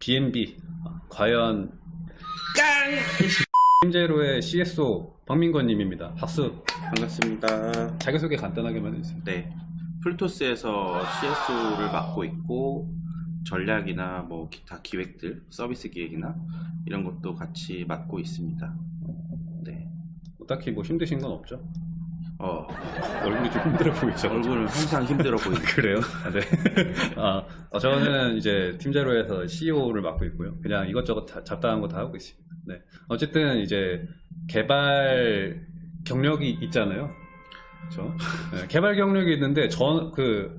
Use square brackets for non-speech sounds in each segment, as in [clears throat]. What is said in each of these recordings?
B&B 과연 깡 팀제로의 CSO 박민건님입니다. 박수. 반갑습니다. 자기소개 간단하게만 해주세요. 네. 풀토스에서 CS를 맡고 있고 전략이나 뭐 기타 기획들, 서비스 기획이나 이런 것도 같이 맡고 있습니다. 네. 뭐 딱히 뭐 힘드신 건 없죠? 어, 얼굴이 좀 힘들어 보이죠? 얼굴은 항상 힘들어 보입니다. [laughs] 그래요? 아, 네. 아, 어, 저는 이제 팀제로에서 CEO를 맡고 있고요. 그냥 이것저것 다, 잡다한 거 다 하고 있습니다. 네. 어쨌든 이제 개발 경력이 있잖아요. 그렇죠? 네, 개발 경력이 있는데 전 그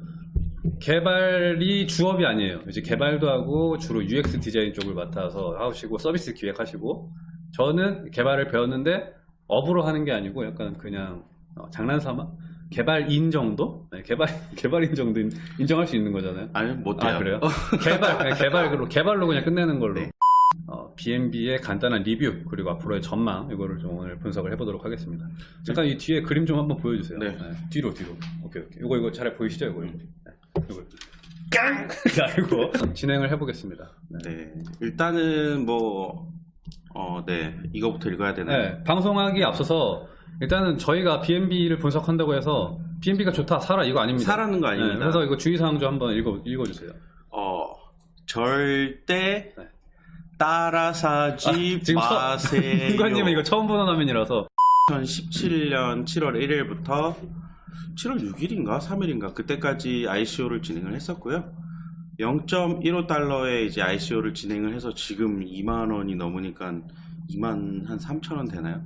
개발이 주업이 아니에요. 이제 개발도 하고 주로 UX 디자인 쪽을 맡아서 하시고 서비스 기획하시고 저는 개발을 배웠는데 업으로 하는 게 아니고 약간 그냥 어, 장난삼아 개발인 정도? 네, 개발 [laughs] 개발인 정도 인- 인정할 수 있는 거잖아요. 아니, 못해요. 아 그래요? [laughs] 개발 네, 개발로 개발로 그냥 끝내는 걸로. 네. 어, B&B의 간단한 리뷰 그리고 앞으로의 전망 이거를 좀 오늘 분석을 해보도록 하겠습니다. 잠깐 이 뒤에 그림 좀 한번 보여주세요. 네. 뒤로 뒤로. 오케이 오케이. 이거 이거 잘 보이시죠 이거? 네. 이거. 깡! [laughs] 그리고 진행을 해보겠습니다. 네. 네. 일단은 뭐, 어, 네. 이거부터 읽어야 되나요? 네, 방송하기 앞서서 일단은 저희가 B&B를 분석한다고 해서 B&B가 좋다 사라 이거 아닙니다. 사라는 거 아닙니다. 네, 그래서 이거 주의사항 좀 한번 읽어 읽어주세요. 어, 절대 네. 따라 사지 아, 마세요. [laughs] 민관님은 이거 처음 보는 화면이라서 2017년 7월 1일부터 7월 6일인가 3일인가 그때까지 ICO를 진행을 했었고요. 0.15달러에 이제 ICO를 진행을 해서 지금 2만 원이 넘으니까 2만 한 3천 원 되나요?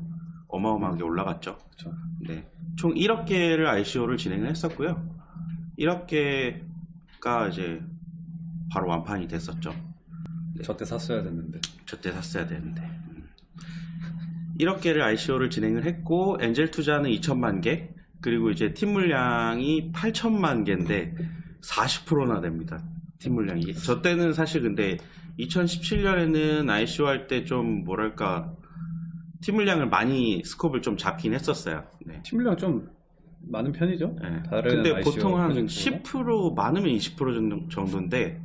어마어마하게 올라갔죠. 그렇죠. 네. 총 1억 개를 ICO를 진행을 했었고요. 1억 개가 이제 바로 완판이 됐었죠. 저때 샀어야 됐는데. 저때 샀어야 되는데. 음. 1억 개를 ICO를 진행을 했고, 엔젤 투자는 2천만 개, 그리고 이제 팀 물량이 8천만 개인데, 40%나 됩니다. 팀 물량이. 저 때는 사실 근데 2017년에는 ICO 할 때 좀 뭐랄까, 팀 물량을 많이 스콥을 좀 잡긴 했었어요. 네. 팀量좀 많은 편이죠? 네. 다른 근데 ICO 보통 한 프로젝트보다? 10% 많으면 20% 정도, 정도인데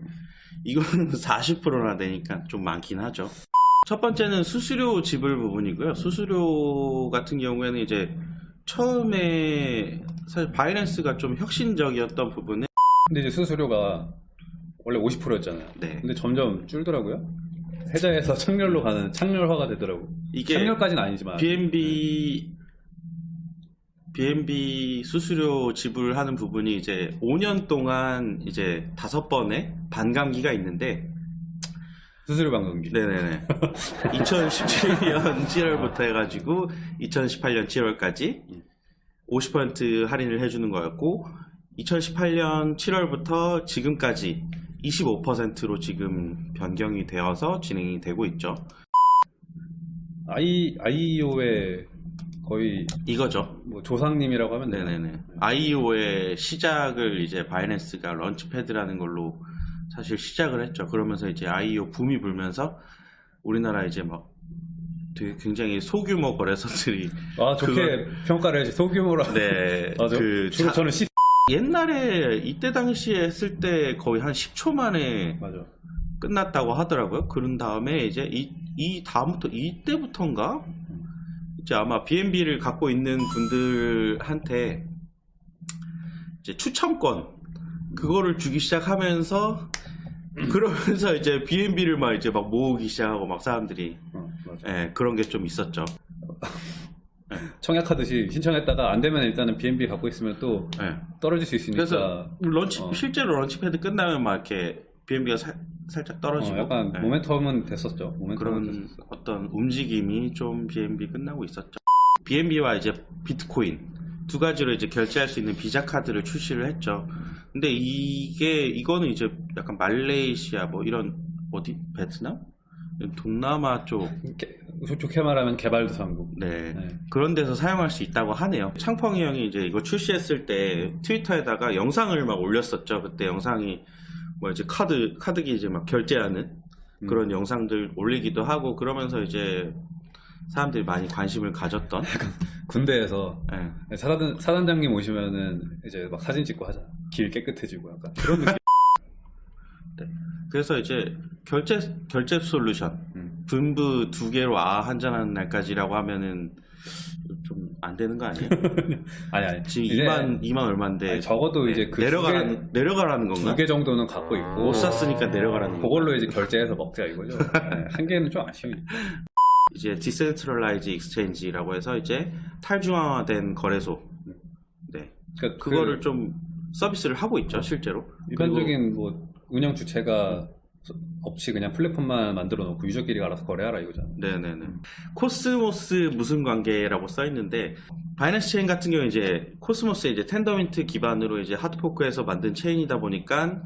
이거는 [laughs] 40%나 되니까 좀 많긴 하죠. 첫 번째는 수수료 지불 부분이고요. 수수료 같은 경우에는 이제 처음에 사실 바이낸스가 좀 혁신적이었던 부분은 근데 이제 수수료가 원래 50%였잖아요. 네. 근데 점점 줄더라고요. 해자에서 [laughs] 창렬로 가는 창렬화가 되더라고. 이게 창렬까지는 아니지만. BNB BNB 수수료 지불하는 부분이 이제 5년 동안 이제 다섯 번의 반감기가 있는데 수수료 방송기. 네네네. [laughs] 2017년 7월부터 해가지고 2018년 7월까지 50% 할인을 해주는 거였고 2018년 7월부터 지금까지 25%로 지금 변경이 되어서 진행이 되고 있죠. I, IEO의 거의 이거죠. 뭐 조상님이라고 하면 되나요? 네네네. IEO의 시작을 이제 바이낸스가 런치패드라는 걸로 사실 시작을 했죠. 그러면서 이제 IEO 붐이 불면서 우리나라 이제 막 되게 굉장히 소규모 거래소들이 아, 좋게 평가를 해야지. 소규모로. 네, [laughs] 맞아. 그 주로 자- 저는 C. 옛날에 이때 당시에 했을 때 거의 한 10초 만에 맞아. 끝났다고 하더라고요. 그런 다음에 이제 이, 이 다음부터 이때부터인가 이제 아마 BNB를 갖고 있는 분들한테 이제 추첨권 그거를 주기 시작하면서 그러면서 이제 BNB를 막 이제 막 모으기 시작하고 막 사람들이 어. 예, 그런 게 좀 있었죠. 청약하듯이 신청했다가 안 되면 일단은 B&B 갖고 있으면 또 예. 떨어질 수 있으니까. 그래서 런치 어. 실제로 런치패드 끝나면 막 이렇게 BNB가 살짝 떨어지고 어, 약간 예. 모멘텀은 됐었죠. 모멘텀은 그런 됐었어. 어떤 움직임이 좀 BNB 끝나고 있었죠. BNB와 이제 비트코인 두 가지로 이제 결제할 수 있는 비자 카드를 출시를 했죠. 근데 이게 이거는 이제 약간 말레이시아 뭐 이런 어디 베트남 동남아 쪽 좋게 말하면 개발도상국. 네. 네. 그런 데서 사용할 수 있다고 하네요. 창펑이 형이 이제 이거 출시했을 때 트위터에다가 영상을 막 올렸었죠. 그때 영상이 뭐 이제 카드 카드기 이제 막 결제하는 음. 그런 영상들 올리기도 하고 그러면서 이제 사람들이 많이 관심을 가졌던 군대에서 예. 사단, 사단장님 오시면은 이제 막 사진 찍고 하잖아. 길 깨끗해지고 약간 그런 느낌. [laughs] 그래서 이제 결제 결제 솔루션 음. 분부 두 개로 아 한잔하는 날까지라고 하면은 좀 안 되는 거 아니에요? [laughs] 아니 아니 지금 이제 2만 2만 얼마인데 아니, 적어도 네, 이제 그 내려가라는 내려가라는 건가? 두 개 정도는 갖고 있고 못 샀으니까 내려가라는 거. 그걸로 이제 결제해서 먹자 이거죠. 네, 한 개는 좀 아쉬우니까. [laughs] 이제 decentralized exchange라고 해서 이제 탈중앙화된 거래소. 네. 그러니까 그거를 그 좀 서비스를 하고 있죠, 실제로. 일반적인 뭐 운영 주체가 없이 그냥 플랫폼만 만들어 놓고 유저끼리 알아서 거래하라 이거잖아. 네네네. 코스모스 무슨 관계라고 써 있는데 Binance 체인 같은 경우 이제 코스모스 이제 Tendermint 기반으로 이제 hard fork에서 만든 체인이다 보니까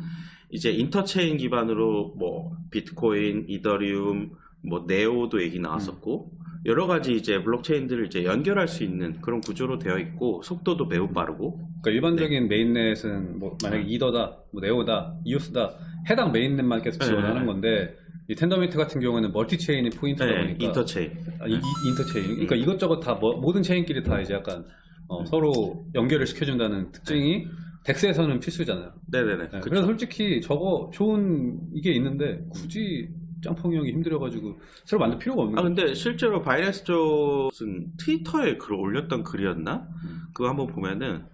이제 interchain 기반으로 뭐 비트코인, 이더리움, 뭐 네오도 얘기 나왔었고 여러 가지 이제 블록체인들을 이제 연결할 수 있는 그런 구조로 되어 있고 속도도 매우 빠르고 그러니까 일반적인 mainnet은 뭐 만약 에 이더다, 뭐 네오다, 이오스다 해당 mainnet만 계속 지원하는 네. 건데 이 Tendermint 같은 경우는 multi chain이 포인트다 네, 보니까 interchain. 아, 이, 이 interchain 그러니까 음. 이것저것 다 뭐- 모든 체인끼리 다 이제 약간 어, 음. 서로 연결을 시켜준다는 특징이 DEX에서는 필수잖아요. 네네네. 네. 그래서 솔직히 저거 좋은 이게 있는데 굳이 짬뽕이 형이 힘들어가지고 새로 만들 필요가 없는 아. 근데 실제로 Binance 쪽은 트위터에 글 올렸던 글이었나? 음. 그거 한번 보면은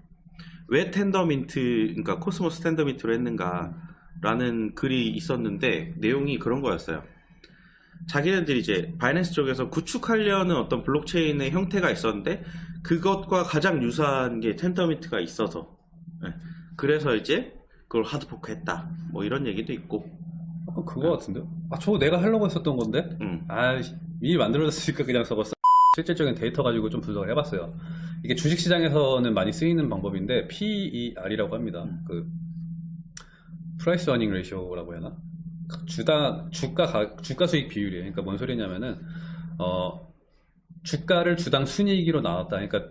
왜 Tendermint 그러니까 코스모스 Tendermint로 했는가 라는 글이 있었는데 내용이 그런 거였어요. 자기네들이 이제 Binance 쪽에서 구축하려는 어떤 블록체인의 형태가 있었는데 그것과 가장 유사한 게 Tendermint가 있어서 네. 그래서 이제 그걸 hard fork했다 뭐 이런 얘기도 있고 약간 그거 같은데? 아 저거 내가 하려고 했었던 건데? 음. 아 미리 만들어졌으니까 그냥 써봤어. 실질적인 데이터 가지고 좀 분석을 해봤어요. 이게 주식시장에서는 많이 쓰이는 방법인데 PER이라고 합니다. 음. 그 price earning ratio라고 해야 하나? 주당 주가 가- 주가 수익 비율이에요. 그러니까 뭔 소리냐면은 어 주가를 주당 순이익으로 나왔다. 그러니까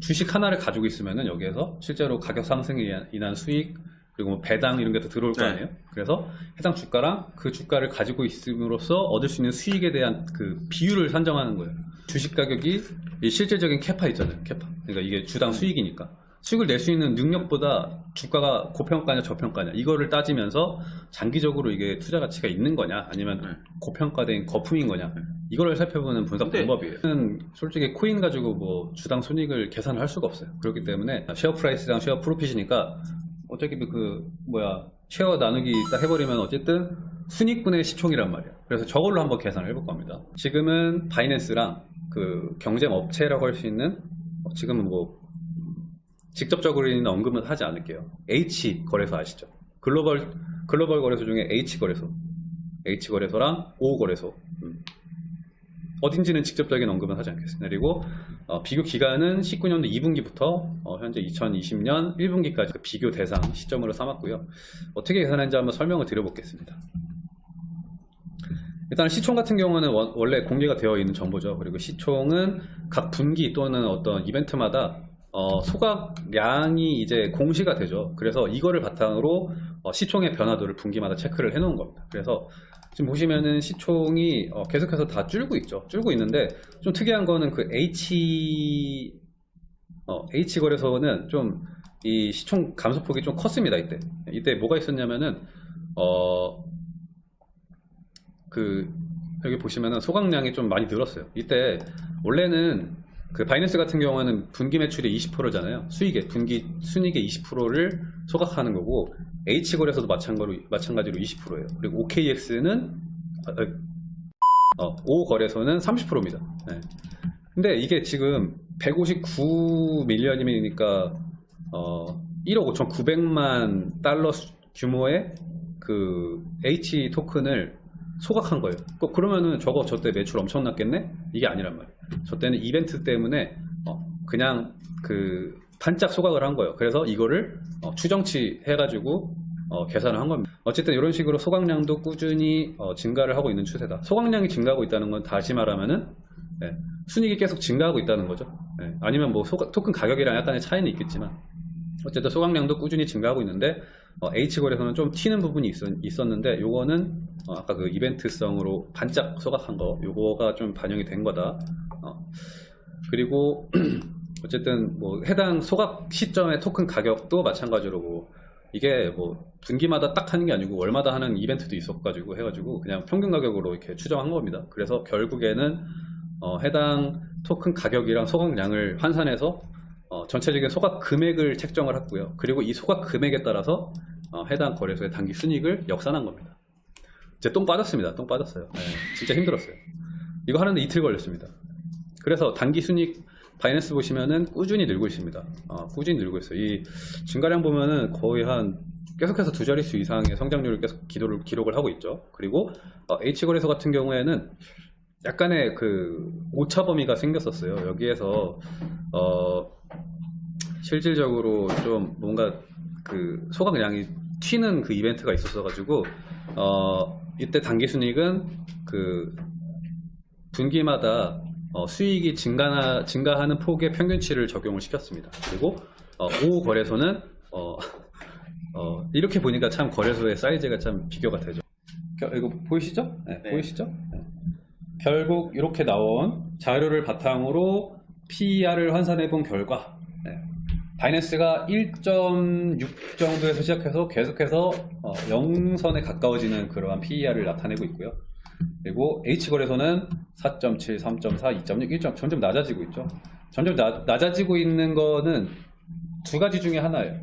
주식 하나를 가지고 있으면은 여기에서 실제로 가격 상승에 인한- 수익 그리고 뭐 배당 이런 게 다 들어올 거 네. 아니에요. 그래서 해당 주가랑 그 주가를 가지고 있음으로써 얻을 수 있는 수익에 대한 그 비율을 산정하는 거예요. 주식 가격이 이 실질적인 캐파 있잖아요. 캐파. 그러니까 이게 주당 수익이니까. 수익을 낼 수 있는 능력보다 주가가 고평가냐 저평가냐 이거를 따지면서 장기적으로 이게 투자 가치가 있는 거냐 아니면 네. 고평가된 거품인 거냐 이거를 살펴보는 분석 방법이에요. 저는 솔직히 코인 가지고 뭐 주당 손익을 계산을 할 수가 없어요. 그렇기 때문에 share price랑 share profit이니까 어차피 그 뭐야 share 나누기 딱 해버리면 어쨌든 순익분의 시총이란 말이야. 그래서 저걸로 한번 계산을 해볼 겁니다. 지금은 Binance랑 그 경쟁 업체라고 할 수 있는 어, 지금은 뭐 직접적으로는 언급은 하지 않을게요. H 거래소 아시죠? 글로벌 글로벌 거래소 중에 H 거래소, H 거래소랑 O 거래소. 음. 어딘지는 직접적인 언급은 하지 않겠습니다. 그리고 어, 비교 기간은 19년도 2분기부터 현재 2020년 1분기까지 그 비교 대상 시점으로 삼았고요. 어떻게 계산했는지 한번 설명을 드려보겠습니다. 일단 시총 같은 경우는 원- 원래 공개가 되어 있는 정보죠. 그리고 시총은 각 분기 또는 어떤 이벤트마다 어, 소각량이 이제 공시가 되죠. 그래서 이거를 바탕으로 어, 시총의 변화도를 분기마다 체크를 해 놓은 겁니다. 그래서 지금 보시면은 시총이 어, 계속해서 다 줄고 있죠. 줄고 있는데 좀 특이한 거는 그 H 어, H 거래소는 좀 이 시총 감소폭이 좀 컸습니다. 이때 이때 뭐가 있었냐면은 어그 여기 보시면은 소각량이 좀 많이 늘었어요. 이때 원래는 그 바이낸스 같은 경우는 분기 매출의 20%잖아요. 수익의 분기 순이익의 20%를 소각하는 거고 H 거래소도 마찬가지로 마찬가지로 20%예요. 그리고 OKX는 어, O 거래소는 30%입니다. 네. 근데 이게 지금 159 밀리언이니까 어, 1억 5,900만 달러 수- 규모의 그 H 토큰을 소각한 거예요. 그- 그러면은 저거 저때 매출 엄청 났겠네? 이게 아니란 말이에요. 저 때는 이벤트 때문에 어, 그냥 그 반짝 소각을 한 거예요. 그래서 이거를 어, 추정치 해가지고 어, 계산을 한 겁니다. 어쨌든 이런 식으로 소각량도 꾸준히 어, 증가를 하고 있는 추세다. 소각량이 증가하고 있다는 건 다시 말하면은 네, 순이익이 계속 증가하고 있다는 거죠. 네, 아니면 뭐 소가- 토큰 가격이랑 약간의 차이는 있겠지만 어쨌든 소각량도 꾸준히 증가하고 있는데 어, H 거래소는 좀 튀는 부분이 있었, 는데 요거는 어, 아까 그 이벤트성으로 반짝 소각한 거 요거가 좀 반영이 된 거다. 어, 그리고 [clears throat] 어쨌든 뭐 해당 소각 시점의 토큰 가격도 마찬가지로 뭐 이게 뭐 분기마다 딱 하는 게 아니고 월마다 하는 이벤트도 있었가지고 해가지고 그냥 평균 가격으로 이렇게 추정한 겁니다. 그래서 결국에는 어, 해당 토큰 가격이랑 소각량을 환산해서 어, 전체적인 소각 금액을 책정을 했고요. 그리고 이 소각 금액에 따라서 어, 해당 거래소의 단기 순이익을 역산한 겁니다. 이제 똥 빠졌습니다. 똥 빠졌어요. 네, 진짜 힘들었어요. 이거 하는데 이틀 걸렸습니다. 그래서 단기 순이익 바이낸스 보시면은 꾸준히 늘고 있습니다. 어, 꾸준히 늘고 있어요. 이 증가량 보면은 거의 한 계속해서 두 자릿수 이상의 성장률을 계속 기도를, 기록을 하고 있죠. 그리고 어, H거래소 같은 경우에는 약간의 그 오차 범위가 생겼었어요. 여기에서 어, 실질적으로 좀 뭔가 그 소각량이 튀는 그 이벤트가 있었어가지고 어, 이때 단기 순이익은 그 분기마다 어, 수익이 증가나, 증가하는 폭의 평균치를 적용을 시켰습니다. 그리고 어, 5 거래소는 어, 어, 이렇게 보니까 참 거래소의 사이즈가 참 비교가 되죠. 겨- 이거 보이시죠? 네, 네. 보이시죠? 네. 결국 이렇게 나온 자료를 바탕으로 PER을 환산해 본 결과 네. 바이낸스가 1.6 정도에서 시작해서 계속해서 어, 0선에 가까워지는 그러한 PER을 나타내고 있고요. 그리고 H거래소는 4.7, 3.4, 2.6, 1점 점점 낮아지고 있죠. 점점 나- 낮아지고 있는 거는 두 가지 중에 하나예요.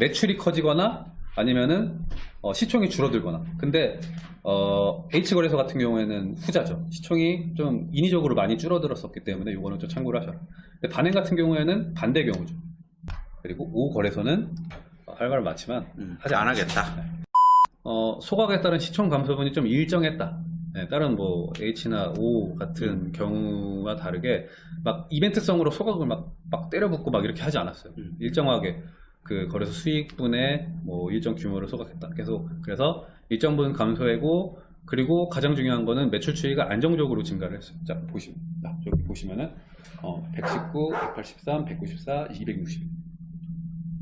매출이 커지거나 아니면은 어, 시총이 줄어들거나. 근데 어, H거래소 같은 경우에는 후자죠. 시총이 좀 인위적으로 많이 줄어들었었기 때문에 이거는 좀 참고를 하셔라. 근데 반행 같은 경우에는 반대 경우죠. 그리고 O 거래소는 말은 많지만 음, 하지 안 않겠다. 하겠다. 어, 소각에 따른 시총 감소분이 좀 일정했다. 네, 다른 뭐 H나 O 같은 경우와 다르게 막 이벤트성으로 소각을 막, 막 때려붓고 막 이렇게 하지 않았어요. 음. 일정하게 그 거래소 수익분의 뭐 일정 규모를 소각했다. 계속 그래서 일정 부분 감소하고 그리고 가장 중요한 거는 매출 추이가 안정적으로 증가를 했어요. 자 보시면 자, 저기 보시면은 어, 119, 183, 194, 260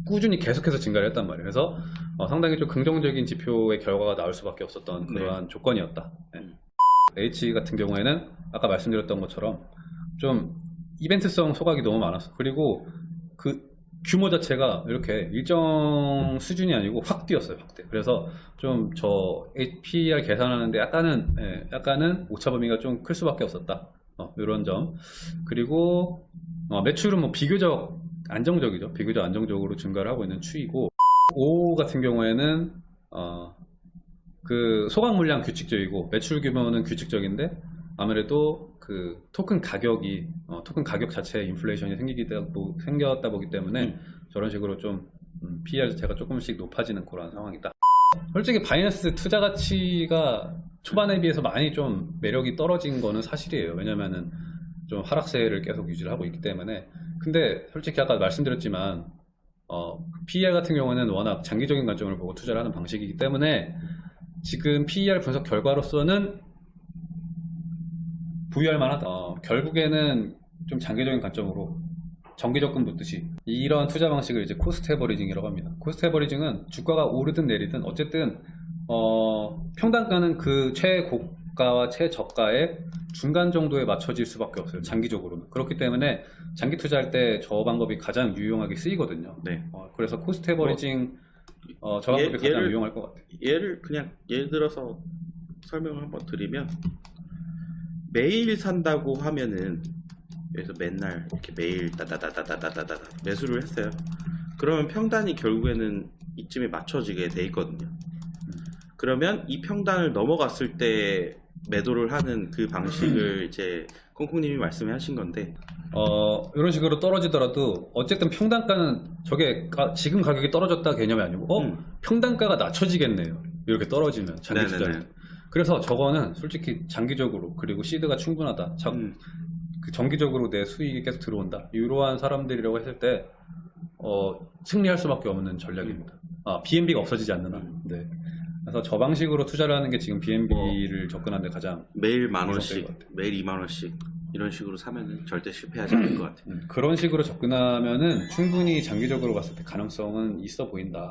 꾸준히 계속해서 증가를 했단 말이에요. 그래서 어, 상당히 좀 긍정적인 지표의 결과가 나올 수밖에 없었던 그러한 조건이었다. 네. 음. H 같은 경우에는 아까 말씀드렸던 것처럼 좀 이벤트성 소각이 너무 많았어. 그리고 그 규모 자체가 이렇게 일정 수준이 아니고 확 뛰었어요. 확대. 그래서 좀저 PER 계산하는데 약간은 예, 약간은 오차 범위가 좀 클 수밖에 없었다. 어, 이런 점. 그리고 어, 매출은 뭐 비교적 안정적이죠. 비교적 안정적으로 증가를 하고 있는 추이고 O 같은 경우에는 어, 그 소각 물량 규칙적이고 매출 규모는 규칙적인데 아무래도 그 토큰 가격이 어, 토큰 가격 자체에 인플레이션이 생기다 보, 생겼다 보기 때문에 음. 저런 식으로 좀 음, PER 자체가 조금씩 높아지는 그런 상황이다. 솔직히 바이낸스 투자 가치가 초반에 비해서 많이 좀 매력이 떨어진 거는 사실이에요. 왜냐면은 좀 하락세를 계속 유지를 하고 있기 때문에. 근데 솔직히 아까 말씀드렸지만 어, PER 같은 경우는 워낙 장기적인 관점을 보고 투자를 하는 방식이기 때문에 지금 PER 분석 결과로서는 부유할 만하다. 어, 결국에는 좀 장기적인 관점으로 정기 적금 붙듯이 이런 투자 방식을 이제 cost averaging이라고 합니다. cost averaging은 주가가 오르든 내리든 어쨌든 어, 평단가는 그 최고 가와 최저가의 중간 정도에 맞춰질 수밖에 없어요. 장기적으로는. 그렇기 때문에 장기 투자할 때 저 방법이 가장 유용하게 쓰이거든요. 네. 어, 그래서 cost averaging 어, 저 방법이 예- 가장 예를- 유용할 것 같아요. 예를 그냥 예를 들어서 설명을 한번 드리면 매일 산다고 하면은 여기서 맨날 이렇게 매일 따다다다다다다다 매수를 했어요. 그러면 평단이 결국에는 이쯤에 맞춰지게 돼 있거든요. 그러면 이 평단을 넘어갔을 때 매도를 하는 그 [clears throat] 방식을 이제 콩콩님이 말씀하신 건데 어, 이런 식으로 떨어지더라도 어쨌든 평단가는 저게 가- 지금 가격이 떨어졌다 개념이 아니고 어? 음. 평단가가 낮춰지겠네요. 이렇게 떨어지면 장기. 투자. 그래서 저거는 솔직히 장기적으로 그리고 시드가 충분하다. 자, 음, 그 정기적으로 내 수익이 계속 들어온다. 이러한 사람들이라고 했을 때 어, 승리할 수밖에 없는 전략입니다. 아, BNB가 없어지지 않는 한. 네. 그래서 저 방식으로 투자를 하는 게 지금 BNB를 접근하는 데 가장 매일 만 원씩. 매일 2만 원씩 이런 식으로 사면은 절대 실패하지 않을 것 같아요. 음, 그런 식으로 접근하면은 충분히 장기적으로 봤을 때 가능성은 있어 보인다.